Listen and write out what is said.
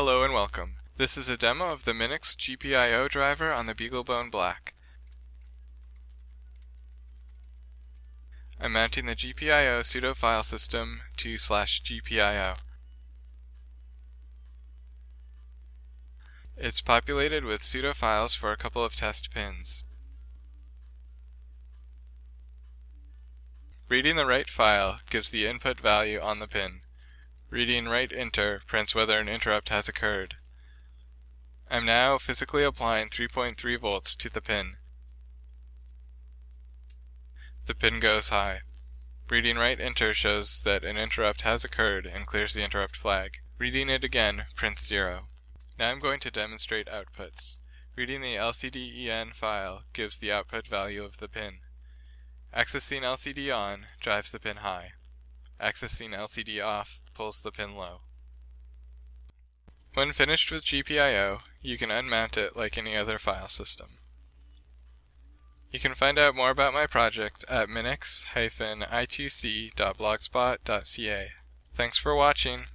Hello and welcome. This is a demo of the Minix GPIO driver on the BeagleBone Black. I'm mounting the GPIO pseudo file system to slash GPIO. It's populated with pseudo files for a couple of test pins. Reading the write file gives the input value on the pin. Reading write enter prints whether an interrupt has occurred. I'm now physically applying 3.3 volts to the pin. The pin goes high. Reading write enter shows that an interrupt has occurred and clears the interrupt flag. Reading it again prints 0. Now I'm going to demonstrate outputs. Reading the LCD-EN file gives the output value of the pin. Accessing LCD on drives the pin high. Accessing LCD off pulls the pin low. When finished with GPIO, you can unmount it like any other file system. You can find out more about my project at minix-i2c.blogspot.ca. Thanks for watching!